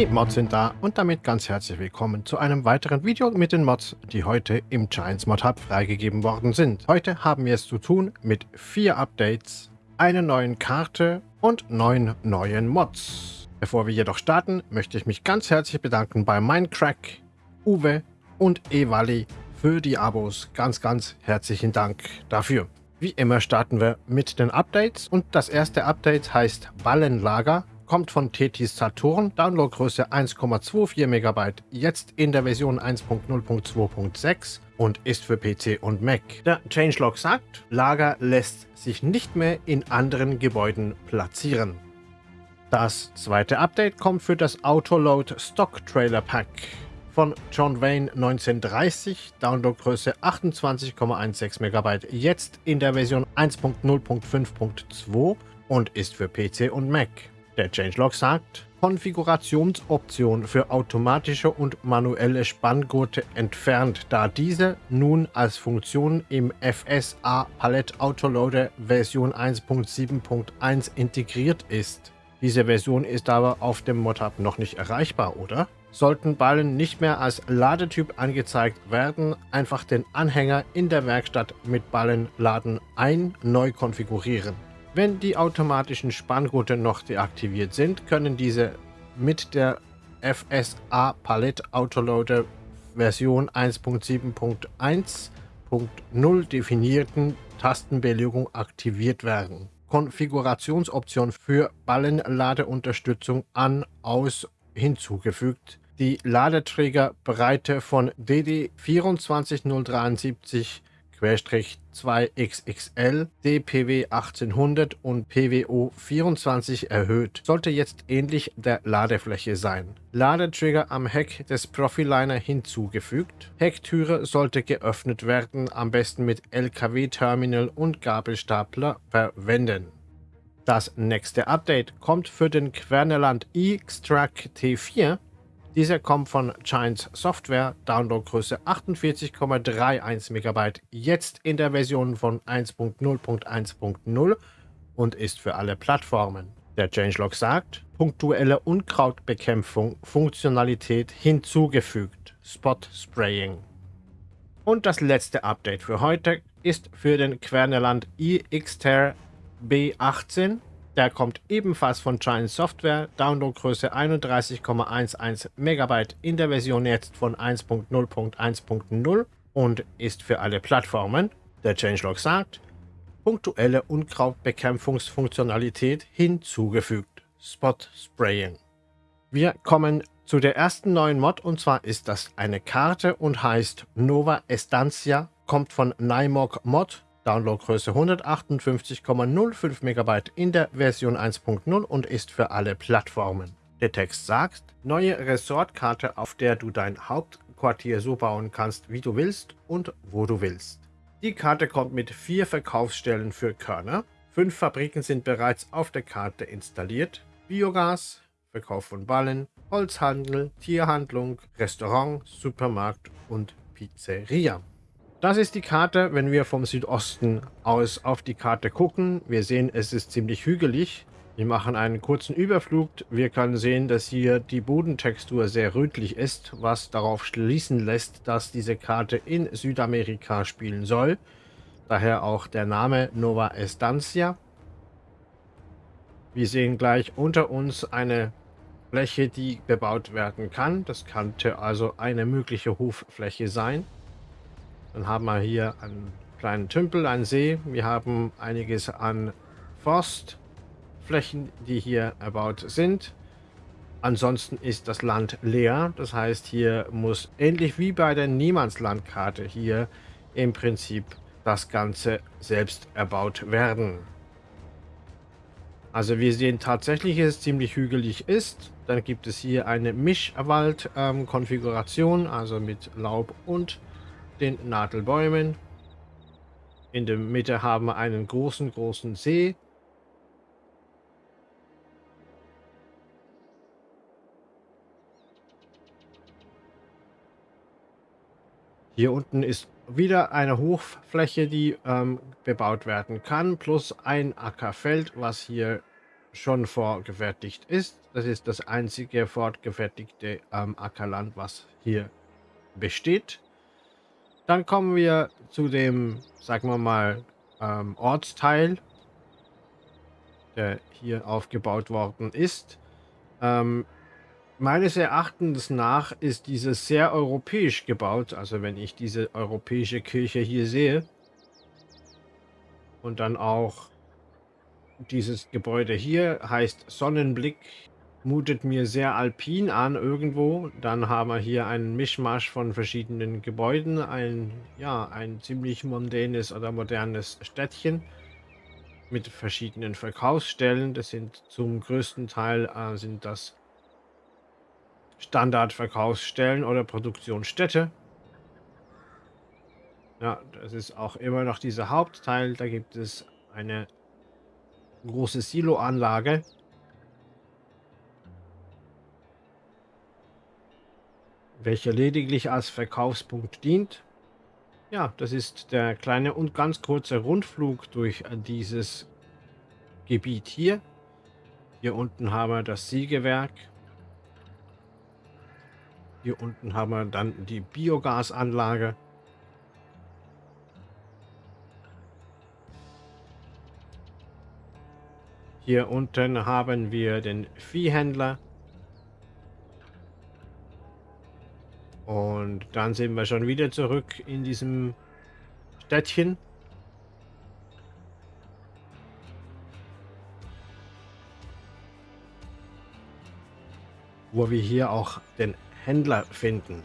Die Mods sind da und damit ganz herzlich willkommen zu einem weiteren Video mit den Mods, die heute im Giants Mod Hub freigegeben worden sind. Heute haben wir es zu tun mit vier Updates, einer neuen Karte und neun neuen Mods. Bevor wir jedoch starten, möchte ich mich ganz herzlich bedanken bei Minecrack, Uwe und Evali für die Abos. Ganz, ganz herzlichen Dank dafür. Wie immer starten wir mit den Updates und das erste Update heißt Ballenlager, kommt von Tetis Saturn, Downloadgröße 1,24 MB, jetzt in der Version 1.0.2.6 und ist für PC und Mac. Der Changelog sagt, Lager lässt sich nicht mehr in anderen Gebäuden platzieren. Das zweite Update kommt für das Autoload Stock Trailer Pack von John Wayne 1930, Downloadgröße 28,16 MB, jetzt in der Version 1.0.5.2 und ist für PC und Mac. Der Changelog sagt, Konfigurationsoption für automatische und manuelle Spanngurte entfernt, da diese nun als Funktion im FSA Palette Autoloader Version 1.7.1 integriert ist. Diese Version ist aber auf dem Modhub noch nicht erreichbar, oder? Sollten Ballen nicht mehr als Ladetyp angezeigt werden, einfach den Anhänger in der Werkstatt mit Ballenladen ein neu konfigurieren. Wenn die automatischen Spanngurte noch deaktiviert sind, können diese mit der FSA Palette Autoloader Version 1.7.1.0 definierten Tastenbelegung aktiviert werden. Konfigurationsoption für Ballenladeunterstützung an, aus hinzugefügt. Die Ladeträgerbreite von DD 24073 2XXL, DPW 1800 und PWO 24 erhöht, sollte jetzt ähnlich der Ladefläche sein. Ladetrigger am Heck des Profiliner hinzugefügt. Hecktüre sollte geöffnet werden, am besten mit LKW-Terminal und Gabelstapler verwenden. Das nächste Update kommt für den Querneland E-Extract T4 dieser kommt von Giants Software, Downloadgröße 48,31 MB, jetzt in der Version von 1.0.1.0 und ist für alle Plattformen. Der Changelog sagt, punktuelle Unkrautbekämpfung Funktionalität hinzugefügt, Spot Spraying. Und das letzte Update für heute ist für den Querneland iXter B18 der kommt ebenfalls von Giant Software, Downloadgröße 31,11 MB in der Version jetzt von 1.0.1.0 und ist für alle Plattformen. Der Changelog sagt, punktuelle Unkrautbekämpfungsfunktionalität hinzugefügt. Spot Spraying. Wir kommen zu der ersten neuen Mod und zwar ist das eine Karte und heißt Nova Estancia, kommt von Nymog Mod Downloadgröße 158,05 MB in der Version 1.0 und ist für alle Plattformen. Der Text sagt, neue Resortkarte, auf der du dein Hauptquartier so bauen kannst, wie du willst und wo du willst. Die Karte kommt mit vier Verkaufsstellen für Körner. Fünf Fabriken sind bereits auf der Karte installiert. Biogas, Verkauf von Ballen, Holzhandel, Tierhandlung, Restaurant, Supermarkt und Pizzeria. Das ist die Karte, wenn wir vom Südosten aus auf die Karte gucken. Wir sehen, es ist ziemlich hügelig. Wir machen einen kurzen Überflug. Wir können sehen, dass hier die Bodentextur sehr rötlich ist, was darauf schließen lässt, dass diese Karte in Südamerika spielen soll. Daher auch der Name Nova Estancia. Wir sehen gleich unter uns eine Fläche, die bebaut werden kann. Das könnte also eine mögliche Hoffläche sein. Dann haben wir hier einen kleinen Tümpel, einen See. Wir haben einiges an Forstflächen, die hier erbaut sind. Ansonsten ist das Land leer. Das heißt, hier muss ähnlich wie bei der Niemandslandkarte hier im Prinzip das Ganze selbst erbaut werden. Also wir sehen tatsächlich, dass es ziemlich hügelig ist. Dann gibt es hier eine Mischwald-Konfiguration, ähm, also mit Laub und den Nadelbäumen. In der Mitte haben wir einen großen, großen See. Hier unten ist wieder eine Hochfläche, die ähm, bebaut werden kann, plus ein Ackerfeld, was hier schon vorgefertigt ist. Das ist das einzige fortgefertigte ähm, Ackerland, was hier besteht. Dann kommen wir zu dem, sagen wir mal, ähm, Ortsteil, der hier aufgebaut worden ist. Ähm, meines Erachtens nach ist dieses sehr europäisch gebaut. Also wenn ich diese europäische Kirche hier sehe und dann auch dieses Gebäude hier heißt Sonnenblick, mutet mir sehr alpin an irgendwo. Dann haben wir hier einen Mischmasch von verschiedenen Gebäuden, ein, ja, ein ziemlich mondänes oder modernes Städtchen mit verschiedenen Verkaufsstellen. Das sind zum größten Teil äh, sind das Standardverkaufsstellen oder Produktionsstätte. Ja, das ist auch immer noch dieser Hauptteil. Da gibt es eine große Siloanlage. Welche lediglich als Verkaufspunkt dient. Ja, das ist der kleine und ganz kurze Rundflug durch dieses Gebiet hier. Hier unten haben wir das Sägewerk. Hier unten haben wir dann die Biogasanlage. Hier unten haben wir den Viehhändler. Und dann sind wir schon wieder zurück in diesem Städtchen. Wo wir hier auch den Händler finden.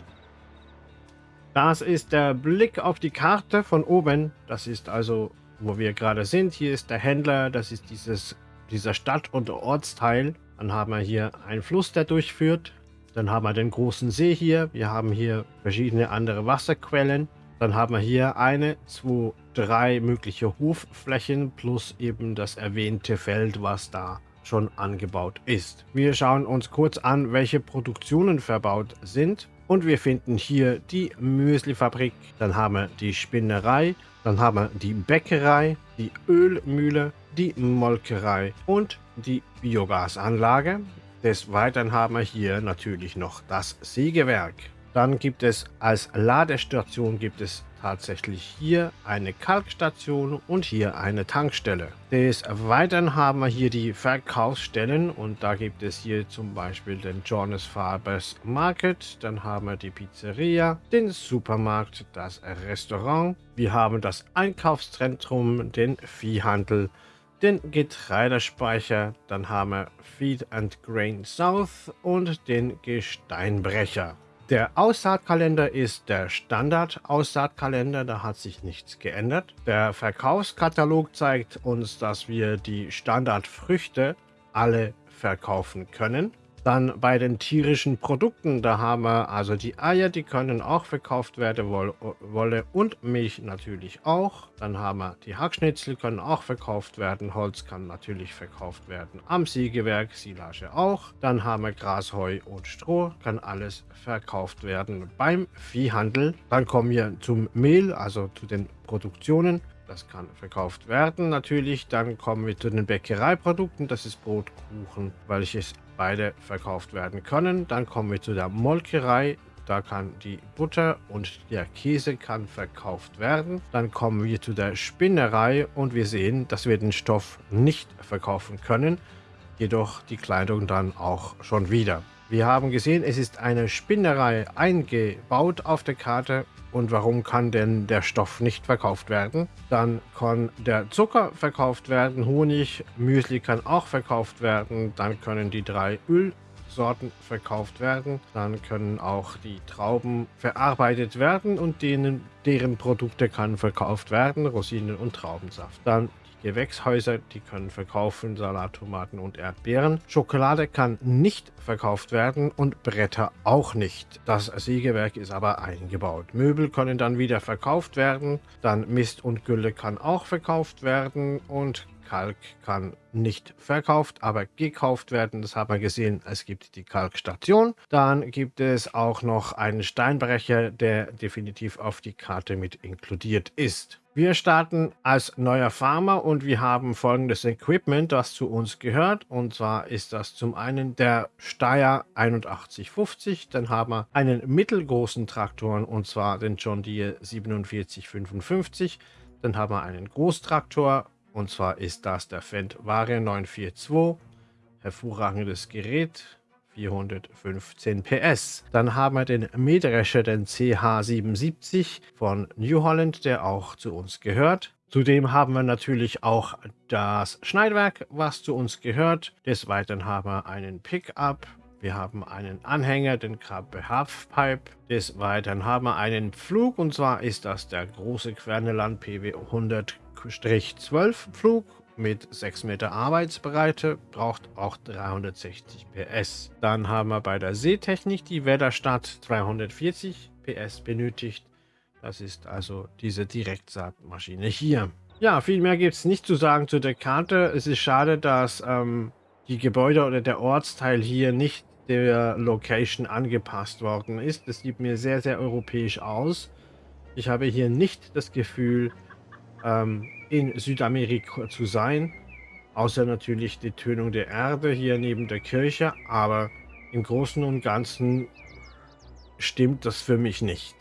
Das ist der Blick auf die Karte von oben. Das ist also, wo wir gerade sind. Hier ist der Händler. Das ist dieses dieser Stadt- und Ortsteil. Dann haben wir hier einen Fluss, der durchführt. Dann haben wir den großen See hier. Wir haben hier verschiedene andere Wasserquellen. Dann haben wir hier eine, zwei, drei mögliche Hofflächen plus eben das erwähnte Feld, was da schon angebaut ist. Wir schauen uns kurz an, welche Produktionen verbaut sind. Und wir finden hier die Müslifabrik, dann haben wir die Spinnerei, dann haben wir die Bäckerei, die Ölmühle, die Molkerei und die Biogasanlage. Des Weiteren haben wir hier natürlich noch das Sägewerk. Dann gibt es als Ladestation gibt es tatsächlich hier eine Kalkstation und hier eine Tankstelle. Des Weiteren haben wir hier die Verkaufsstellen und da gibt es hier zum Beispiel den Jonas Farbers Market, dann haben wir die Pizzeria, den Supermarkt, das Restaurant, wir haben das Einkaufszentrum, den Viehhandel, den Getreidespeicher, dann haben wir Feed and Grain South und den Gesteinbrecher. Der Aussaatkalender ist der Standard-Aussaatkalender, da hat sich nichts geändert. Der Verkaufskatalog zeigt uns, dass wir die Standardfrüchte alle verkaufen können. Dann bei den tierischen Produkten, da haben wir also die Eier, die können auch verkauft werden, Wolle und Milch natürlich auch. Dann haben wir die Hackschnitzel, können auch verkauft werden, Holz kann natürlich verkauft werden, am Siegewerk, Silage auch. Dann haben wir Gras, Heu und Stroh, kann alles verkauft werden beim Viehhandel. Dann kommen wir zum Mehl, also zu den Produktionen. Das kann verkauft werden natürlich. Dann kommen wir zu den Bäckereiprodukten. Das ist Brot, Kuchen, welches beide verkauft werden können. Dann kommen wir zu der Molkerei. Da kann die Butter und der Käse kann verkauft werden. Dann kommen wir zu der Spinnerei und wir sehen, dass wir den Stoff nicht verkaufen können. Jedoch die Kleidung dann auch schon wieder. Wir haben gesehen, es ist eine Spinnerei eingebaut auf der Karte und warum kann denn der Stoff nicht verkauft werden? Dann kann der Zucker verkauft werden, Honig, Müsli kann auch verkauft werden. Dann können die drei Ölsorten verkauft werden. Dann können auch die Trauben verarbeitet werden und denen, deren Produkte kann verkauft werden, Rosinen und Traubensaft. Dann Gewächshäuser, die können verkaufen Salattomaten und Erdbeeren. Schokolade kann nicht verkauft werden und Bretter auch nicht. Das Sägewerk ist aber eingebaut. Möbel können dann wieder verkauft werden. Dann Mist und Gülle kann auch verkauft werden und Kalk kann nicht verkauft, aber gekauft werden. Das haben wir gesehen. Es gibt die Kalkstation. Dann gibt es auch noch einen Steinbrecher, der definitiv auf die Karte mit inkludiert ist. Wir starten als neuer Farmer und wir haben folgendes Equipment, das zu uns gehört. Und zwar ist das zum einen der Steyr 8150. Dann haben wir einen mittelgroßen Traktor und zwar den John Deere 4755. Dann haben wir einen Großtraktor und zwar ist das der Fendt Vario 942. Hervorragendes Gerät. 415 PS. Dann haben wir den Mähdrescher, den CH77 von New Holland, der auch zu uns gehört. Zudem haben wir natürlich auch das Schneidwerk, was zu uns gehört. Des Weiteren haben wir einen Pickup. Wir haben einen Anhänger, den Krabbe Halfpipe. Des Weiteren haben wir einen Pflug und zwar ist das der große Querneland PW 100 12 Flug mit 6 Meter Arbeitsbreite, braucht auch 360 PS. Dann haben wir bei der Seetechnik die Wetterstadt 340 PS benötigt. Das ist also diese Direktsaatmaschine hier. Ja, viel mehr gibt es nicht zu sagen zu der Karte. Es ist schade, dass ähm, die Gebäude oder der Ortsteil hier nicht der Location angepasst worden ist. Das sieht mir sehr, sehr europäisch aus. Ich habe hier nicht das Gefühl, ähm, in Südamerika zu sein. Außer natürlich die Tönung der Erde hier neben der Kirche. Aber im Großen und Ganzen stimmt das für mich nicht.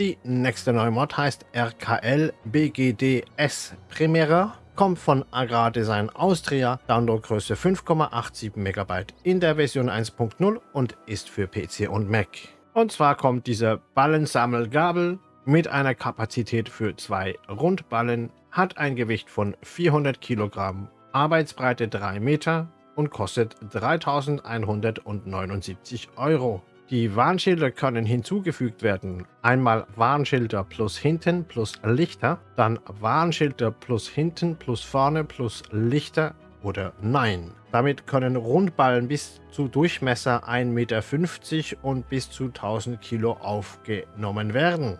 Die nächste neue Mod heißt RKL BGDS Primera, kommt von Agrardesign Austria, Downloadgröße 5,87 MB in der Version 1.0 und ist für PC und Mac. Und zwar kommt diese Ballensammelgabel mit einer Kapazität für zwei Rundballen, hat ein Gewicht von 400 Kilogramm, Arbeitsbreite 3 Meter und kostet 3179 Euro. Die Warnschilder können hinzugefügt werden. Einmal Warnschilder plus hinten plus Lichter, dann Warnschilder plus hinten plus vorne plus Lichter oder Nein. Damit können Rundballen bis zu Durchmesser 1,50 Meter und bis zu 1000 Kilo aufgenommen werden.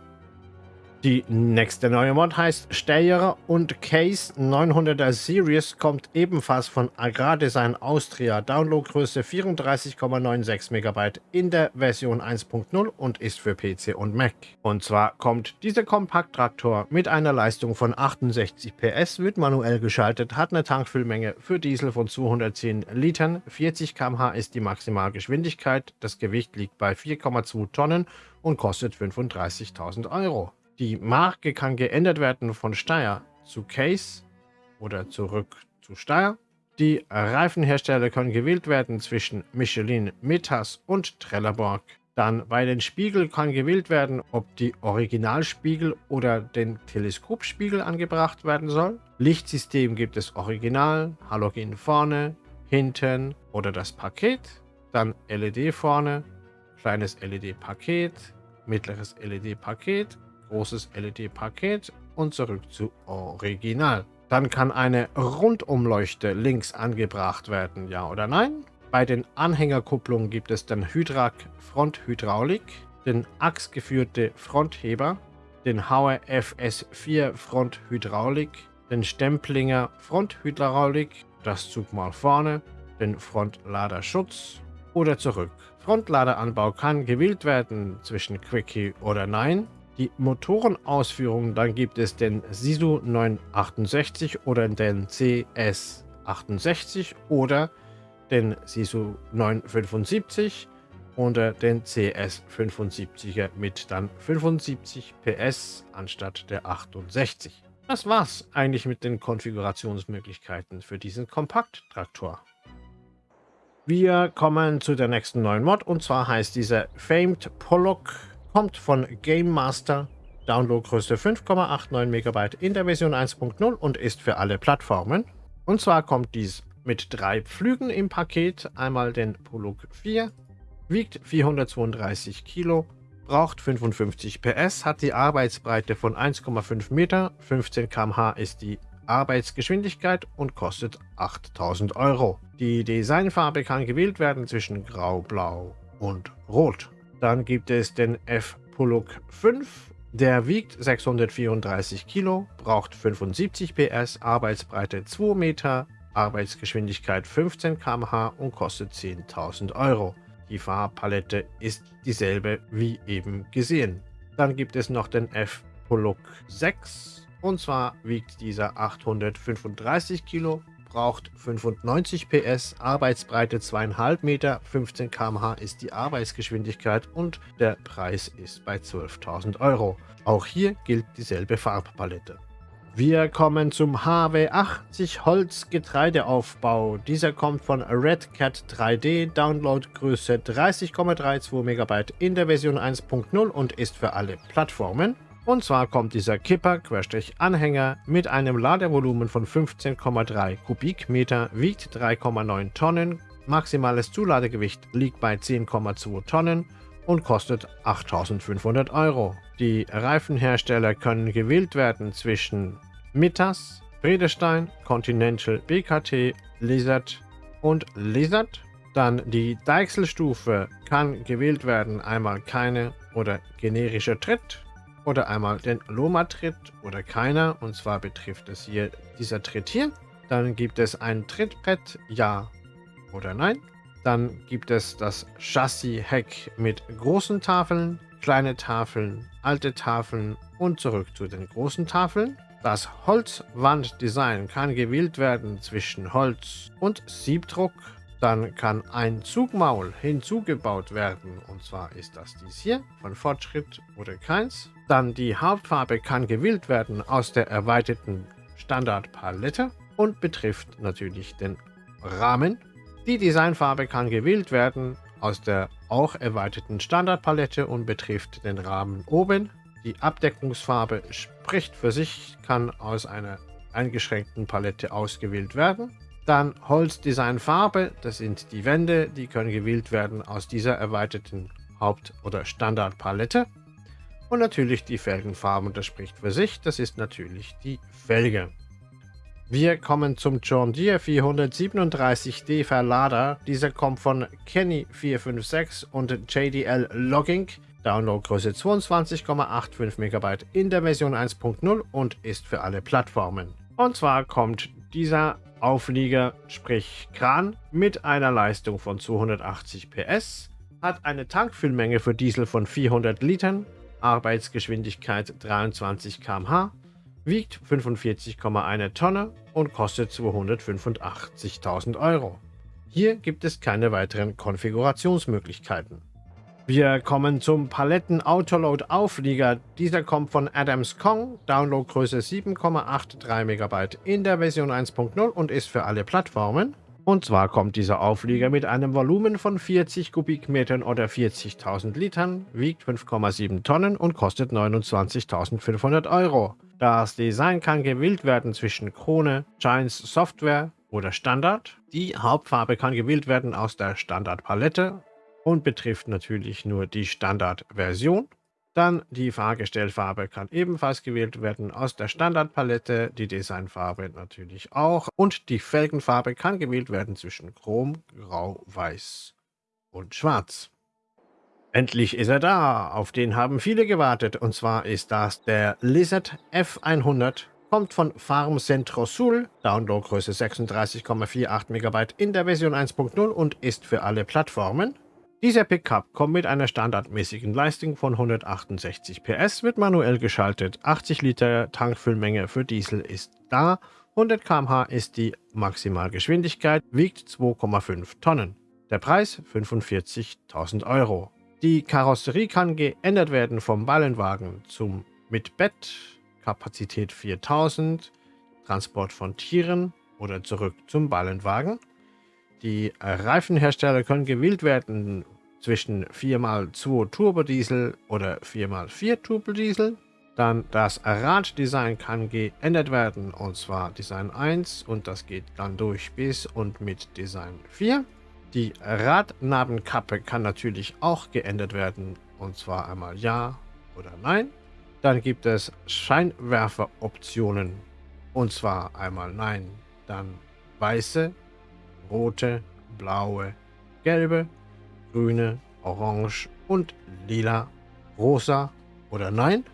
Die nächste neue Mod heißt Steyr und Case 900er Series kommt ebenfalls von Agrardesign Austria. Downloadgröße 34,96 MB in der Version 1.0 und ist für PC und Mac. Und zwar kommt dieser Kompakttraktor mit einer Leistung von 68 PS, wird manuell geschaltet, hat eine Tankfüllmenge für Diesel von 210 Litern, 40 km/h ist die Maximalgeschwindigkeit, das Gewicht liegt bei 4,2 Tonnen und kostet 35.000 Euro. Die Marke kann geändert werden von Steyr zu Case oder zurück zu Steyr. Die Reifenhersteller können gewählt werden zwischen Michelin, Metas und Trelleborg. Dann bei den Spiegeln kann gewählt werden, ob die Originalspiegel oder den Teleskopspiegel angebracht werden soll. Lichtsystem gibt es Original, Halogen vorne, hinten oder das Paket. Dann LED vorne, kleines LED-Paket, mittleres LED-Paket großes LED-Paket und zurück zu Original. Dann kann eine Rundumleuchte links angebracht werden, ja oder nein? Bei den Anhängerkupplungen gibt es den Hydrak Fronthydraulik, den achsgeführte Frontheber, den Hauer FS4 Fronthydraulik, den Stemplinger Fronthydraulik, das Zug mal vorne, den Frontladerschutz oder zurück. Frontladeranbau kann gewählt werden zwischen Quickie oder Nein die Motorenausführungen, dann gibt es den Sisu 968 oder den CS68 oder den Sisu 975 oder den CS75er mit dann 75 PS anstatt der 68. Das war's eigentlich mit den Konfigurationsmöglichkeiten für diesen Kompakttraktor. Wir kommen zu der nächsten neuen Mod und zwar heißt dieser Famed Pollock kommt von Game Master, Downloadgröße 5,89 MB in der Version 1.0 und ist für alle Plattformen. Und zwar kommt dies mit drei Pflügen im Paket, einmal den Polog 4, wiegt 432 Kilo, braucht 55 PS, hat die Arbeitsbreite von 1,5 Meter, 15 km/h ist die Arbeitsgeschwindigkeit und kostet 8000 Euro. Die Designfarbe kann gewählt werden zwischen Grau, Blau und Rot. Dann gibt es den F-Poluk 5 Der wiegt 634 Kilo, braucht 75 PS, Arbeitsbreite 2 Meter, Arbeitsgeschwindigkeit 15 km/h und kostet 10.000 Euro. Die Farbpalette ist dieselbe wie eben gesehen. Dann gibt es noch den F-Poluk 6 und zwar wiegt dieser 835 Kilo, braucht 95 PS, Arbeitsbreite 2,5 Meter, 15 km/h ist die Arbeitsgeschwindigkeit und der Preis ist bei 12.000 Euro. Auch hier gilt dieselbe Farbpalette. Wir kommen zum HW80 Holzgetreideaufbau. Dieser kommt von Red Cat 3D, Downloadgröße 30,32 MB in der Version 1.0 und ist für alle Plattformen. Und zwar kommt dieser Kipper-Anhänger mit einem Ladevolumen von 15,3 Kubikmeter, wiegt 3,9 Tonnen, maximales Zuladegewicht liegt bei 10,2 Tonnen und kostet 8500 Euro. Die Reifenhersteller können gewählt werden zwischen Mittas, Bredestein, Continental BKT, Lizard und Lizard. Dann die Deichselstufe kann gewählt werden, einmal keine oder generischer Tritt oder einmal den Loma-Tritt oder keiner. Und zwar betrifft es hier dieser Tritt hier. Dann gibt es ein Trittbrett, ja oder nein. Dann gibt es das Chassis-Heck mit großen Tafeln, kleine Tafeln, alte Tafeln und zurück zu den großen Tafeln. Das Holzwanddesign kann gewählt werden zwischen Holz und Siebdruck. Dann kann ein Zugmaul hinzugebaut werden und zwar ist das dies hier von Fortschritt oder keins. Dann die Hauptfarbe kann gewählt werden aus der erweiterten Standardpalette und betrifft natürlich den Rahmen. Die Designfarbe kann gewählt werden aus der auch erweiterten Standardpalette und betrifft den Rahmen oben. Die Abdeckungsfarbe spricht für sich, kann aus einer eingeschränkten Palette ausgewählt werden. Dann Holzdesignfarbe, das sind die Wände, die können gewählt werden aus dieser erweiterten Haupt- oder Standardpalette. Und natürlich die Felgenfarben, das spricht für sich, das ist natürlich die Felge. Wir kommen zum John Deere 437D Verlader. Dieser kommt von Kenny456 und JDL Logging. Downloadgröße 22,85 MB in der Version 1.0 und ist für alle Plattformen. Und zwar kommt dieser Auflieger, sprich Kran, mit einer Leistung von 280 PS, hat eine Tankfüllmenge für Diesel von 400 Litern, Arbeitsgeschwindigkeit 23 km/h, wiegt 45,1 Tonne und kostet 285.000 Euro. Hier gibt es keine weiteren Konfigurationsmöglichkeiten. Wir kommen zum Paletten Autoload Auflieger. Dieser kommt von Adams Kong, Downloadgröße 7,83 MB in der Version 1.0 und ist für alle Plattformen. Und zwar kommt dieser Auflieger mit einem Volumen von 40 Kubikmetern oder 40.000 Litern, wiegt 5,7 Tonnen und kostet 29.500 Euro. Das Design kann gewählt werden zwischen Krone, Giants Software oder Standard. Die Hauptfarbe kann gewählt werden aus der Standardpalette und betrifft natürlich nur die Standardversion. Dann die Fahrgestellfarbe kann ebenfalls gewählt werden aus der Standardpalette, die Designfarbe natürlich auch und die Felgenfarbe kann gewählt werden zwischen Chrom, Grau, Weiß und Schwarz. Endlich ist er da, auf den haben viele gewartet und zwar ist das der Lizard F100, kommt von Farm Centro Sul, Downloadgröße 36,48 MB in der Version 1.0 und ist für alle Plattformen. Dieser Pickup kommt mit einer standardmäßigen Leistung von 168 PS, wird manuell geschaltet, 80 Liter Tankfüllmenge für Diesel ist da, 100 km/h ist die Maximalgeschwindigkeit, wiegt 2,5 Tonnen. Der Preis 45.000 Euro. Die Karosserie kann geändert werden vom Ballenwagen zum mit Bett, Kapazität 4000, Transport von Tieren oder zurück zum Ballenwagen. Die Reifenhersteller können gewählt werden zwischen 4x2 Turbodiesel oder 4x4 Turbodiesel. Dann das Raddesign kann geändert werden und zwar Design 1 und das geht dann durch bis und mit Design 4. Die Radnabenkappe kann natürlich auch geändert werden und zwar einmal Ja oder Nein. Dann gibt es Scheinwerferoptionen und zwar einmal Nein, dann weiße, rote, blaue, gelbe, grüne, orange und lila, rosa oder nein.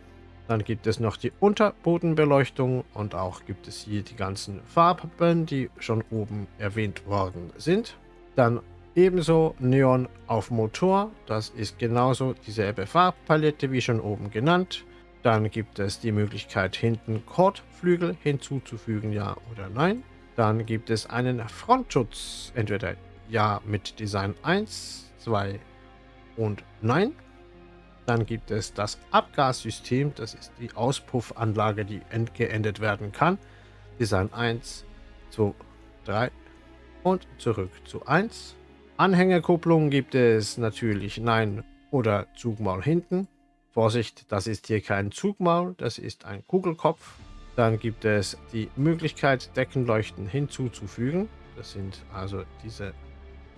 Dann gibt es noch die Unterbodenbeleuchtung und auch gibt es hier die ganzen Farben, die schon oben erwähnt worden sind. Dann ebenso Neon auf Motor, das ist genauso dieselbe Farbpalette wie schon oben genannt. Dann gibt es die Möglichkeit hinten Kordflügel hinzuzufügen, ja oder nein. Dann gibt es einen Frontschutz, entweder ja mit Design 1, 2 und nein. Dann gibt es das Abgassystem, das ist die Auspuffanlage, die geändert werden kann. Design 1, 2, 3 und zurück zu 1. Anhängerkupplung gibt es natürlich Nein oder Zugmaul hinten. Vorsicht, das ist hier kein Zugmaul, das ist ein Kugelkopf. Dann gibt es die Möglichkeit, Deckenleuchten hinzuzufügen. Das sind also diese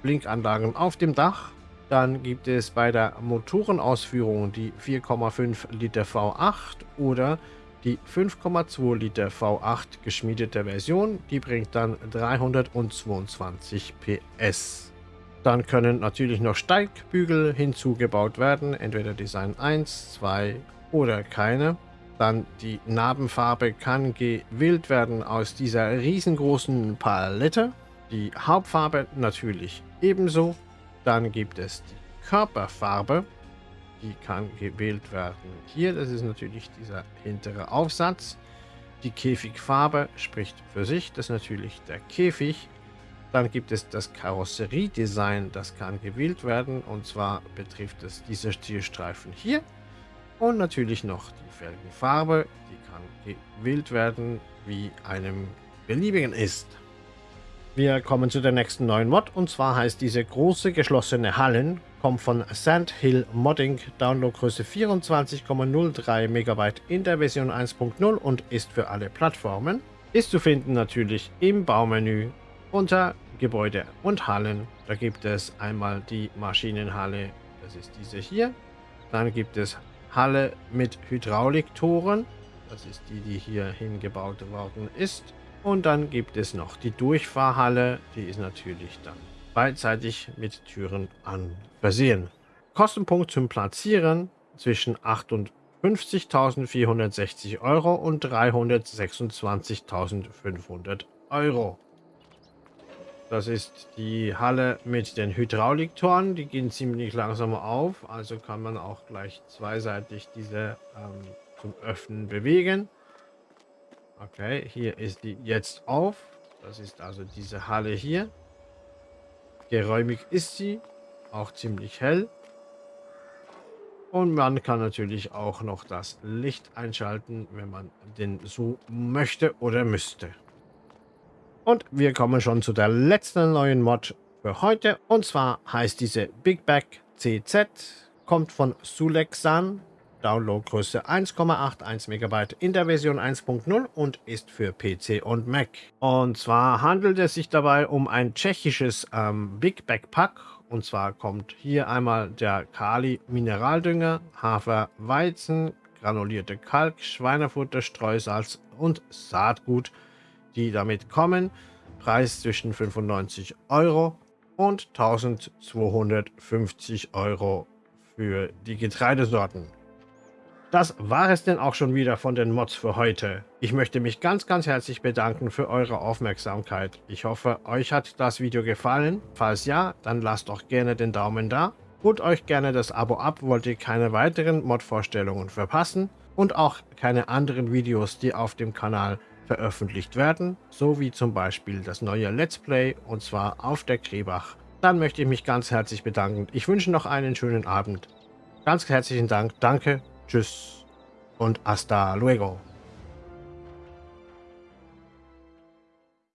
Blinkanlagen auf dem Dach. Dann gibt es bei der Motorenausführung die 4,5 Liter V8 oder die 5,2 Liter V8 geschmiedete Version. Die bringt dann 322 PS. Dann können natürlich noch Steigbügel hinzugebaut werden, entweder Design 1, 2 oder keine. Dann die Narbenfarbe kann gewählt werden aus dieser riesengroßen Palette. Die Hauptfarbe natürlich ebenso. Dann gibt es die Körperfarbe. Die kann gewählt werden hier. Das ist natürlich dieser hintere Aufsatz. Die Käfigfarbe spricht für sich. Das ist natürlich der Käfig. Dann gibt es das Karosseriedesign. Das kann gewählt werden. Und zwar betrifft es diese Zielstreifen hier. Und natürlich noch die Felgenfarbe. Die kann gewählt werden, wie einem beliebigen ist. Wir kommen zu der nächsten neuen Mod und zwar heißt diese große geschlossene Hallen, kommt von Sandhill Modding, Downloadgröße 24,03 MB in der Version 1.0 und ist für alle Plattformen. Ist zu finden natürlich im Baumenü unter Gebäude und Hallen. Da gibt es einmal die Maschinenhalle, das ist diese hier. Dann gibt es Halle mit Hydrauliktoren, das ist die, die hier hingebaut worden ist. Und dann gibt es noch die Durchfahrhalle, die ist natürlich dann beidseitig mit Türen an versehen. Kostenpunkt zum Platzieren zwischen 58.460 Euro und 326.500 Euro. Das ist die Halle mit den Hydrauliktoren. Die gehen ziemlich langsam auf, also kann man auch gleich zweiseitig diese ähm, zum Öffnen bewegen. Okay, hier ist die jetzt auf. Das ist also diese Halle hier. Geräumig ist sie. Auch ziemlich hell. Und man kann natürlich auch noch das Licht einschalten, wenn man den so möchte oder müsste. Und wir kommen schon zu der letzten neuen Mod für heute. Und zwar heißt diese Big Bag CZ. Kommt von Sulexan. Downloadgröße 1,81 MB in der Version 1.0 und ist für PC und Mac. Und zwar handelt es sich dabei um ein tschechisches ähm, Big Backpack. Und zwar kommt hier einmal der Kali Mineraldünger, Hafer, Weizen, granulierte Kalk, Schweinefutter, Streusalz und Saatgut, die damit kommen. Preis zwischen 95 Euro und 1250 Euro für die Getreidesorten. Das war es denn auch schon wieder von den Mods für heute. Ich möchte mich ganz, ganz herzlich bedanken für eure Aufmerksamkeit. Ich hoffe, euch hat das Video gefallen. Falls ja, dann lasst doch gerne den Daumen da. Holt euch gerne das Abo ab, wollt ihr keine weiteren Mod-Vorstellungen verpassen und auch keine anderen Videos, die auf dem Kanal veröffentlicht werden, so wie zum Beispiel das neue Let's Play und zwar auf der Krebach. Dann möchte ich mich ganz herzlich bedanken. Ich wünsche noch einen schönen Abend. Ganz herzlichen Dank, danke Tschüss und hasta luego.